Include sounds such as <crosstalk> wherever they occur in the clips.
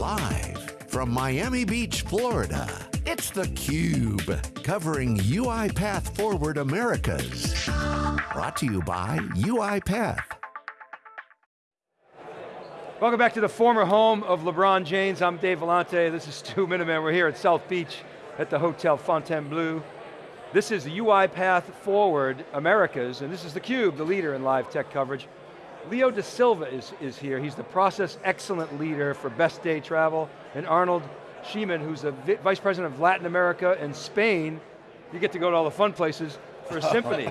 Live from Miami Beach, Florida, it's theCUBE, covering UiPath Forward Americas. Brought to you by UiPath. Welcome back to the former home of LeBron James. I'm Dave Vellante, this is Stu Miniman. We're here at South Beach at the Hotel Fontainebleau. This is UiPath Forward Americas, and this is theCUBE, the leader in live tech coverage. Leo Da Silva is, is here. He's the process excellent leader for Best Day Travel, and Arnold Schiemann, who's the Vice President of Latin America and Spain. You get to go to all the fun places for a <laughs> symphony.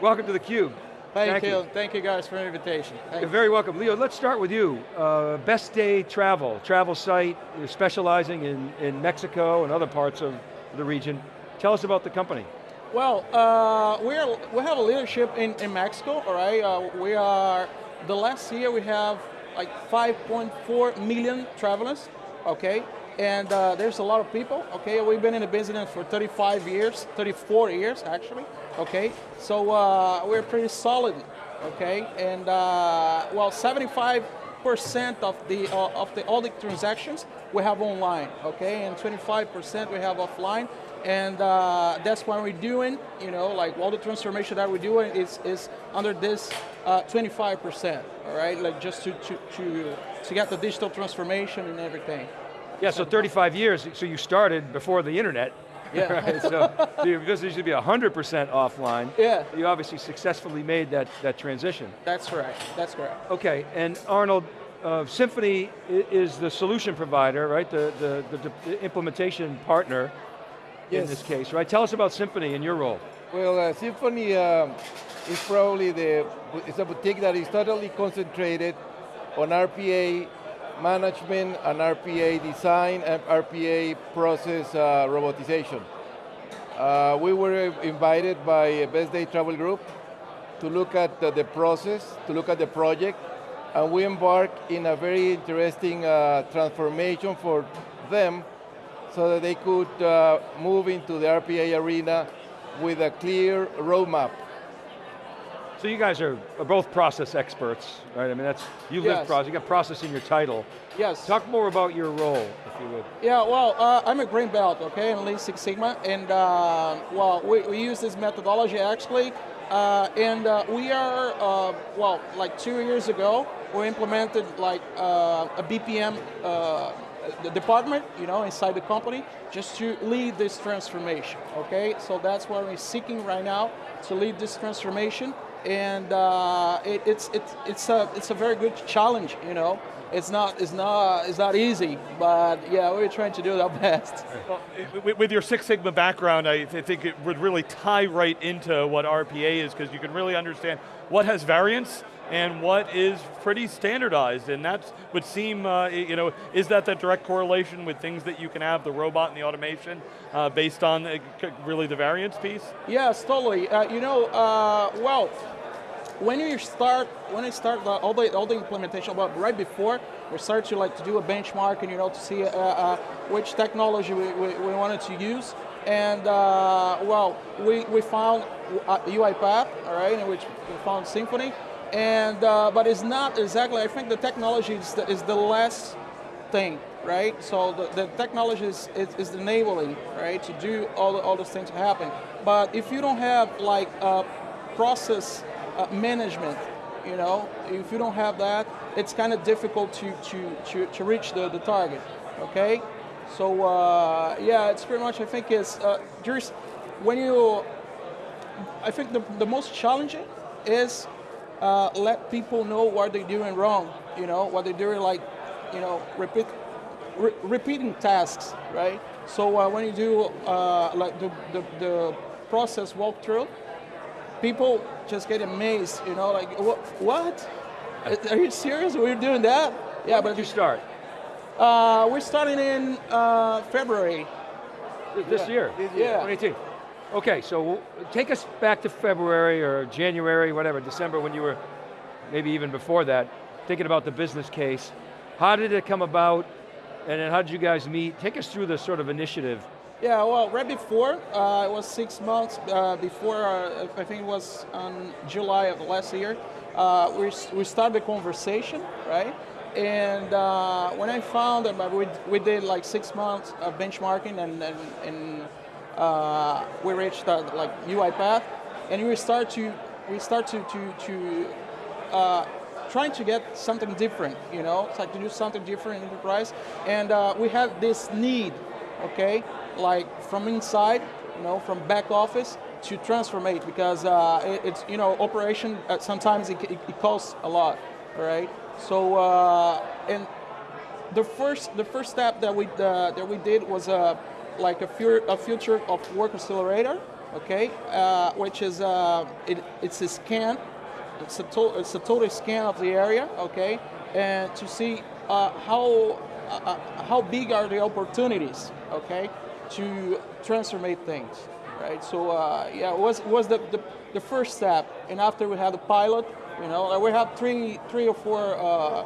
Welcome to theCUBE. Thank, Thank you. you. Thank you guys for the invitation. You're very welcome. Leo, let's start with you. Uh, Best Day Travel, travel site, you're specializing in, in Mexico and other parts of the region. Tell us about the company. Well, uh, we're, we have a leadership in, in Mexico, all right? Uh, we are, the last year we have like 5.4 million travelers, okay? And uh, there's a lot of people, okay? We've been in the business for 35 years, 34 years actually, okay? So uh, we're pretty solid, okay? And uh, well, 75 percent of the uh, of the all the transactions we have online, okay, and 25% we have offline, and uh, that's what we're doing, you know, like all the transformation that we're doing is, is under this 25%, uh, all right, like just to, to, to, to get the digital transformation and everything. Yeah, so 35 years, so you started before the internet, yeah. <laughs> right? So, so your business should be 100% offline. Yeah. You obviously successfully made that, that transition. That's right, that's correct. Okay, and Arnold, uh, Symphony is the solution provider, right? The, the, the, the implementation partner yes. in this case, right? Tell us about Symphony and your role. Well, uh, Symphony um, is probably the, it's a boutique that is totally concentrated on RPA management and RPA design and RPA process uh, robotization. Uh, we were invited by Best Day Travel Group to look at the, the, process, to look at the project, and we embark in a very interesting uh, transformation for them so that they could uh, move into the RPA arena with a clear roadmap. So you guys are, both process experts, right? I mean, that's, you live yes. process, you got process in your title. Yes. Talk more about your role, if you would. Yeah, well, uh, I'm a green belt, okay, in Lean Six Sigma, and uh, well, we, we, use this methodology actually, uh, and uh, we are, uh, well, like two years ago, we implemented like uh, a BPM the department, you know, inside the company, just to lead this transformation, okay? So that's what we're seeking right now, to lead this transformation, and uh, it, it's, it's, it's, a, it's a very good challenge, you know? It's not, it's, not, it's not easy, but yeah, we're trying to do our best. Well, with your Six Sigma background, I think it would really tie right into what RPA is, because you can really understand what has variance, and what is pretty standardized, and that would seem, uh, you know, is that the direct correlation with things that you can have, the robot and the automation, uh, based on uh, really the variance piece? Yes, totally. Uh, you know, uh, well, when you start, when I start the, all the all the implementation, but right before we start to like to do a benchmark and you know to see uh, which technology we, we, we, wanted to use, and well, we we found UiPath, all right, in which we found Symphony, and, uh, but it's not exactly, I think the technology is the, is the last thing, right? So the, the technology is, is, is, enabling, right, to do all, the, all those things happen. But if you don't have like uh, process uh, management, you know, if you don't have that, it's kind of difficult to, to, to, to reach the, the target, okay? So uh, yeah, it's pretty much, I think is, uh, when you, I think the, the most challenging is uh, let people know what they're doing wrong, you know, what they're doing like, you know, repeat, re repeating tasks, right? So uh, when you do uh, like the, the, the, process walkthrough, people just get amazed, you know, like, what? Are you serious? We're doing that? Yeah, when but you start? Uh, we're starting in uh, February. This yeah. year? This year. Yeah. 2018. Okay, so take us back to February or January, whatever, December when you were, maybe even before that, thinking about the business case. How did it come about, and then how did you guys meet? Take us through the sort of initiative. Yeah, well, right before, uh, it was six months uh, before, uh, I think it was on July of last year, uh, we, we started the conversation, right? and uh, when I found that we, we did like six months of benchmarking and, and, and uh, we reached uh, like UiPath, and we start to we start to to, to trying to get something different, you know, it's like to do something different in enterprise, and we had this need, okay, like from inside, you know, from back office to transformate because uh, it, it's you know operation uh, sometimes it, it, it, costs a lot, right? So uh, and the first the first step that we uh, that we did was uh, like a, fu a future of work accelerator, okay, uh, which is it, it's a scan, it's a it's a total scan of the area, okay, and to see how how big are the opportunities, okay, to transformate things right? So uh, yeah, it was was the, the, the first step, and after we had the pilot, you know, we have three three or four uh,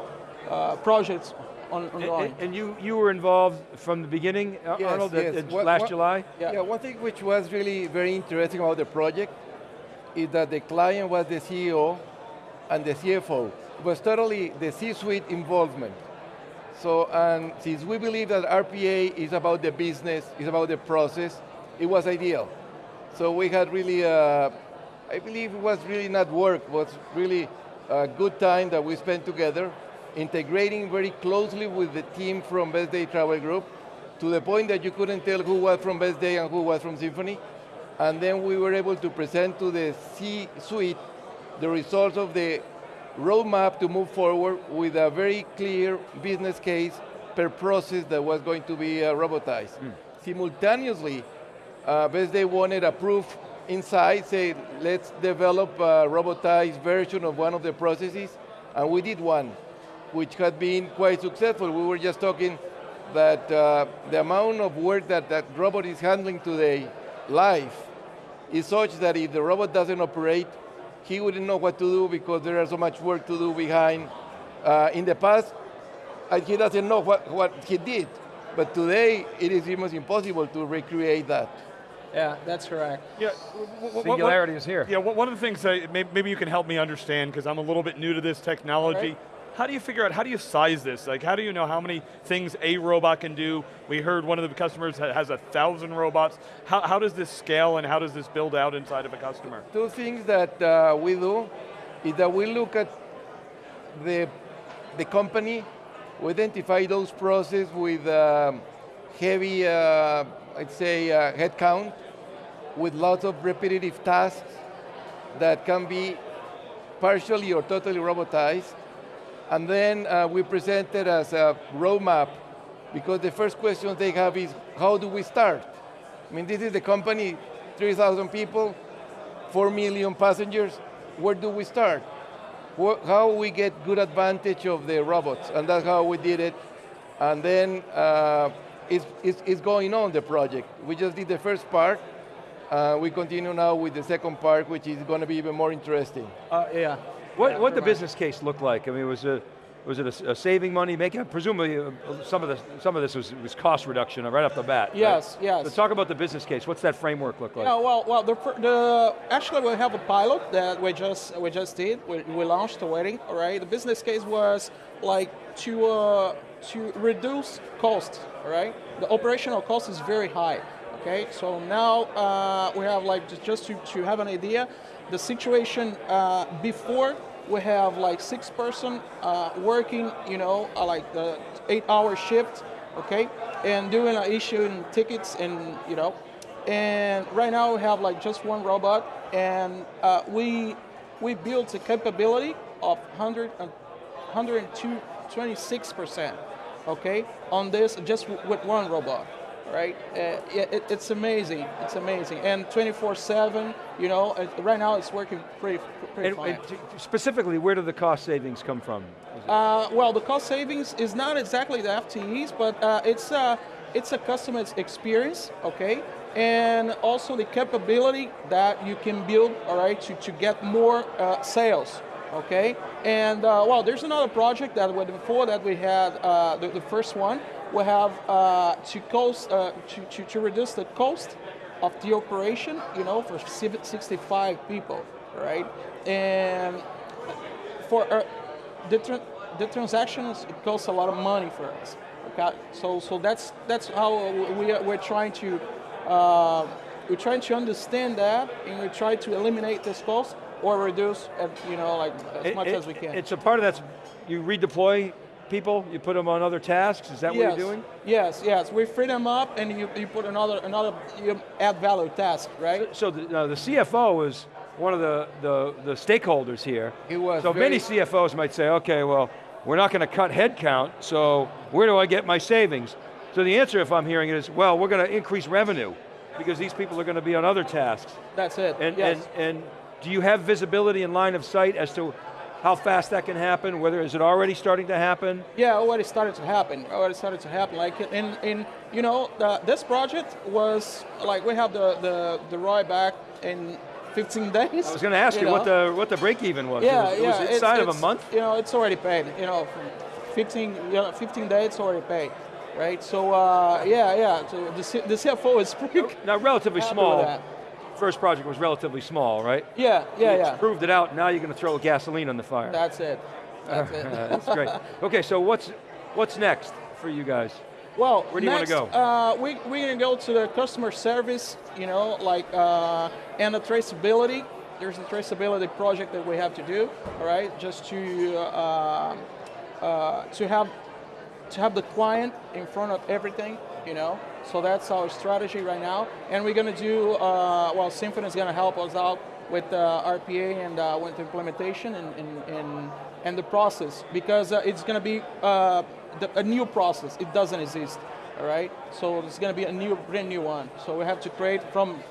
uh, projects on, ongoing. And, and, you you were involved from the beginning, yes, Arnold, yes. At, at last what, July. Yeah. yeah, one thing which was really very interesting about the project is that the client was the CEO and the CFO. It was totally the C-suite involvement. So, and since we believe that RPA is about the business, is about the process, it was ideal. So we had really, uh, I believe it was really not work, was really a good time that we spent together, integrating very closely with the team from Best Day Travel Group, to the point that you couldn't tell who was from Best Day and who was from Symphony. And then we were able to present to the C-suite the results of the roadmap to move forward with a very clear business case per process that was going to be uh, robotized. Mm. Simultaneously, uh, Best Day wanted a proof inside, say, let's develop a robotized version of one of the processes, and we did one, which had been quite successful. We were just talking that uh, the amount of work that that robot is handling today, live, is such that if the robot doesn't operate, he wouldn't know what to do because there is so much work to do behind. Uh, in the past, uh, he doesn't know what, what he did, but today it is almost impossible to recreate that. Yeah, that's correct. Yeah, singularity is here. Yeah, one of the things that maybe you can help me understand because I'm a little bit new to this technology. Right. How do you figure out, how do you size this? Like how do you know how many things a robot can do? We heard one of the customers has a thousand robots. How, how does this scale and how does this build out inside of a customer? Two things that uh, we do is that we look at the, the company, we identify those processes with um, heavy, uh, I'd say, uh, headcount, with lots of repetitive tasks that can be partially or totally robotized. And then uh, we present it as a roadmap because the first question they have is, how do we start? I mean, this is the company, 3,000 people, 4 million passengers. Where do we start? How we get good advantage of the robots, and that's how we did it. And then uh, it's, it's, it's going on, the project. We just did the first part, uh, we continue now with the second part, which is going to be even more interesting. Uh, yeah. What what the business case look like? I mean, was it was it a, a saving money making? Presumably, uh, some of this some of this was, was cost reduction right off the bat. Yes, right? yes. So talk about the business case. What's that framework look like? Yeah, well, well, the, the actually we have a pilot that we just we just did. We, we launched a wedding. All right. The business case was like to uh, to reduce cost. All right. The operational cost is very high. Okay, so now uh, we have like, just to, to have an idea, the situation uh, before we have like six person uh, working, you know, uh, like the eight hour shift, okay, and doing uh, issuing tickets and, you know, and right now we have like just one robot and uh, we, we built a capability of 100 and 102, 26%, okay, on this just with one robot right? Uh, it, it's amazing. It's amazing, and 24/7. You know, right now it's working pretty, pretty and, fine. And specifically, where do the cost savings come from? Uh, well, the cost savings is not exactly the FTEs, but uh, it's a it's a customer experience, okay, and also the capability that you can build, all right, to to get more uh, sales. Okay, and uh, well, there's another project that before that we had uh, the, the first one we have uh, to, cost, uh, to, to, to, reduce the cost of the operation, you know, for 65 people, right? And for uh, the, the transactions it costs a lot of money for us. Okay, so so that's that's how we are, we're trying to uh, we're trying to understand that and we try to eliminate this cost or reduce, you know, like as It- much it- as we can. It's a part of that's, you redeploy people, you put them on other tasks, is that yes. what you're doing? Yes, yes. We free them up and you, you put another another you add value task, right? So the, uh, the CFO is one of the, the, the stakeholders here. He was so many CFOs might say, okay, well, we're not going to cut headcount, so where do I get my savings? So the answer, if I'm hearing it, is, well, we're going to increase revenue because these people are going to be on other tasks. That's it. And, yes. and, and do you have visibility and line of sight as to how fast that can happen? Whether is it already starting to happen? Yeah, already started to happen. Already started to happen. Like in, in you know, the, this project was like we have the the the ROI back in 15 days. I was going to ask you, what know? the what the break even was. yeah, it was, it yeah. was it's- inside of a month. You know, it's already paid. You know, 15 you know, 15 days it's already paid, right? So uh, yeah, yeah. So the, C- the CFO is pretty. Now, relatively small. First project was relatively small, right? Yeah, yeah, It's yeah. proved it out. Now you're going to throw gasoline on the fire. That's it. That's <laughs> it. That's great. Okay, so what's what's next for you guys? Well, Where do you wanna go? Uh, we, we're going to go to the customer service, you know, like, uh, and the traceability. There's a traceability project that we have to do, all right, just to, uh, uh, to have to have the client in front of everything, you know. So that's our strategy right now, and we're going to do. Uh, well, Symphony is going to help us out with uh, RPA and uh, with implementation and and, and, and the process because uh, it's going to be uh, the, a new process. It doesn't exist, all right. So it's going to be a new, brand new one. So we have to create from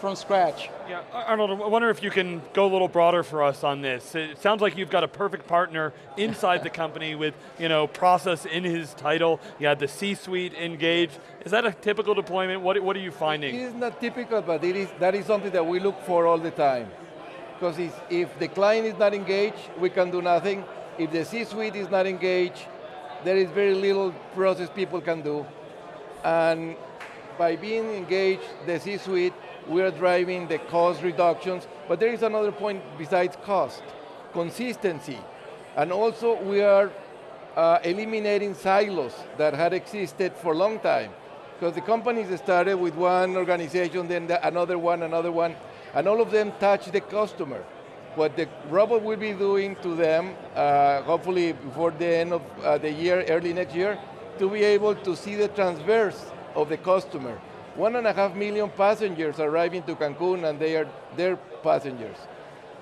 from scratch. Yeah, Arnold, I wonder if you can go a little broader for us on this. It sounds like you've got a perfect partner inside the company with, you know, process in his title. You had the C-suite engaged. Is that a typical deployment? What, what are you finding? It is not typical, but it is, that is something that we look for all the time. Because if, if the client is not engaged, we can do nothing. If the C-suite is not engaged, there is very little process people can do. And by being engaged, the C-suite, we are driving the cost reductions. But there is another point besides cost, consistency. And also we are uh, eliminating silos that had existed for a long time. Because the companies started with one organization, then the, another one, another one, and all of them touch the customer. What the robot will be doing to them, uh, hopefully before the end of uh, the year, early next year, to be able to see the transverse of the customer. One and a half million passengers arriving to Cancun and they are their passengers.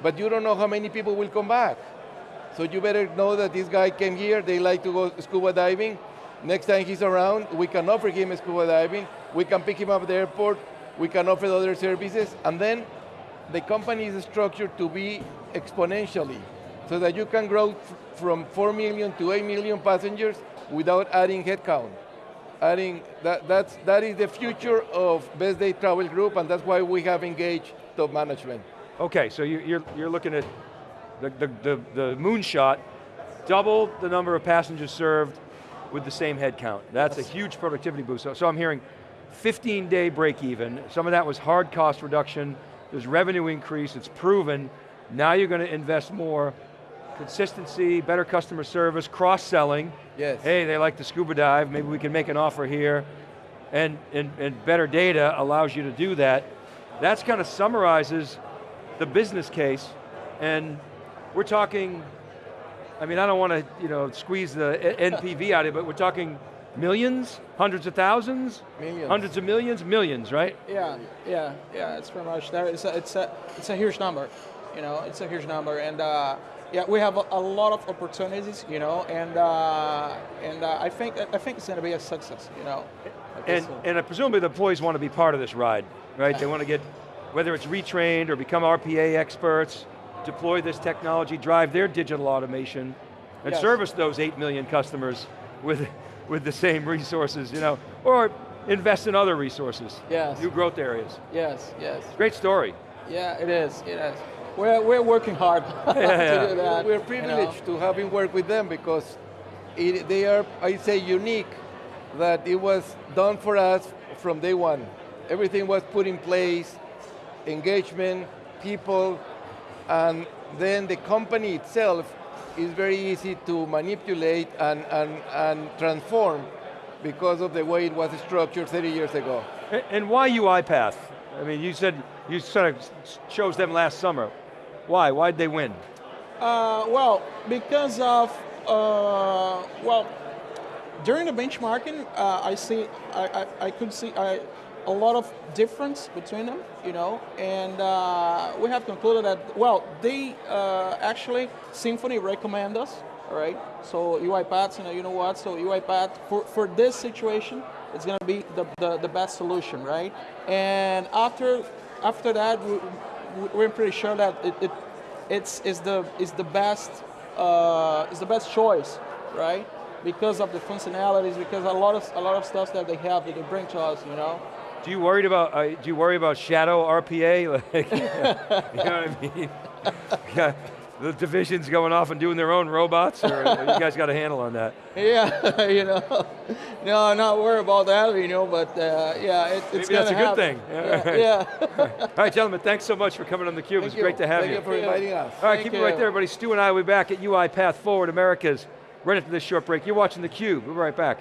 But you don't know how many people will come back. So you better know that this guy came here, they like to go scuba diving. Next time he's around, we can offer him scuba diving, we can pick him up at the airport, we can offer other services, and then the company is structured to be exponentially, so that you can grow from 4 million to 8 million passengers without adding headcount. Adding, that, that's, that is the future of Best Day Travel Group, and that's why we have engaged top management. Okay, so you, you're, you're looking at the, the, the, the moonshot, double the number of passengers served with the same head count. That's a huge productivity boost. So, so I'm hearing 15 day break even. Some of that was hard cost reduction. There's revenue increase, it's proven. Now you're going to invest more. Consistency, better customer service, cross-selling. Yes. Hey, they like to scuba dive, maybe we can make an offer here. And, and, and better data allows you to do that. That's kind of summarizes the business case. And we're talking, I mean, I don't want to you know, squeeze the NPV <laughs> out of it, but we're talking millions, hundreds of thousands, Millions. hundreds of millions, millions, right? Yeah, yeah, yeah. It's pretty much there. It's a, it's a, it's a huge number. You know, it's a huge number, and uh, yeah, we have a, a lot of opportunities. You know, and uh, and uh, I think I think it's going to be a success. You know, And, uh, and presumably the employees want to be part of this ride, right? They want to get, whether it's retrained or become RPA experts, deploy this technology, drive their digital automation, and Yes. service those 8 million customers with, with the same resources, you know, or invest in other resources, Yes. new growth areas. yes, yes, Great story. yeah. It is. It is. We're we're working hard <laughs> yeah. to do that. We're you know. privileged to having worked with them because it, they are, I say, unique that it was done for us from day one. Everything was put in place, engagement, people, and then the company itself is very easy to manipulate and, and, and transform because of the way it was structured 30 years ago. And, and why UiPath? I mean, you said you sort of chose them last summer. Why? Why did they win? Uh, well, because of uh, well, during the benchmarking, uh, I see I, I, I could see I, a lot of difference between them, you know, and uh, we have concluded that well, they uh, actually Symphony recommend us, all right. So UiPath, you know, you know what? So UiPath for for this situation, it's going to be the, the the best solution, right? And after after that, we're pretty sure that it, it it's is the is the best uh, is the best choice, right? Because of the functionalities, because a lot of a lot of stuff that they have that they bring to us, you know. Do you worried about? Uh, do you worry about shadow RPA? <laughs> Like, <laughs> you know what I mean? <laughs> The divisions going off and doing their own robots, or you guys got a handle on that? <laughs> Yeah, <laughs> you know, no, not worry about that, you know. But uh, yeah, it, it's Maybe that's a good thing. Yeah, yeah. <laughs> All right, gentlemen, thanks so much for coming on theCUBE. It was you. great to have Thank you for inviting us. All right, Thank keep it right there, everybody. Stu and I will be back at UiPath Forward Americas right after this short break. You're watching theCUBE. We'll be right back.